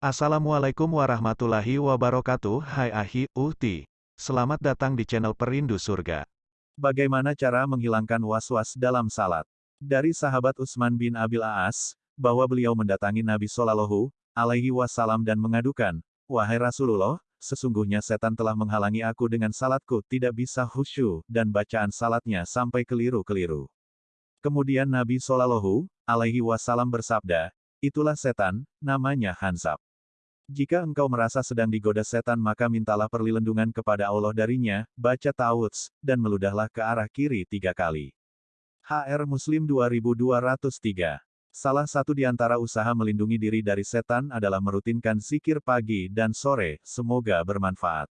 Assalamualaikum warahmatullahi wabarakatuh Hai Ahi, Uhti. Selamat datang di channel Perindu Surga. Bagaimana cara menghilangkan was-was dalam salat? Dari sahabat Utsman bin Abil Aas, bahwa beliau mendatangi Nabi Shallallahu alaihi wasallam dan mengadukan, Wahai Rasulullah, sesungguhnya setan telah menghalangi aku dengan salatku tidak bisa khusyuk dan bacaan salatnya sampai keliru-keliru. Kemudian Nabi Shallallahu alaihi wasallam bersabda, itulah setan, namanya Hansab. Jika engkau merasa sedang digoda setan maka mintalah perlindungan kepada Allah darinya, baca ta'awudz, dan meludahlah ke arah kiri tiga kali. HR Muslim 2203 Salah satu di antara usaha melindungi diri dari setan adalah merutinkan zikir pagi dan sore, semoga bermanfaat.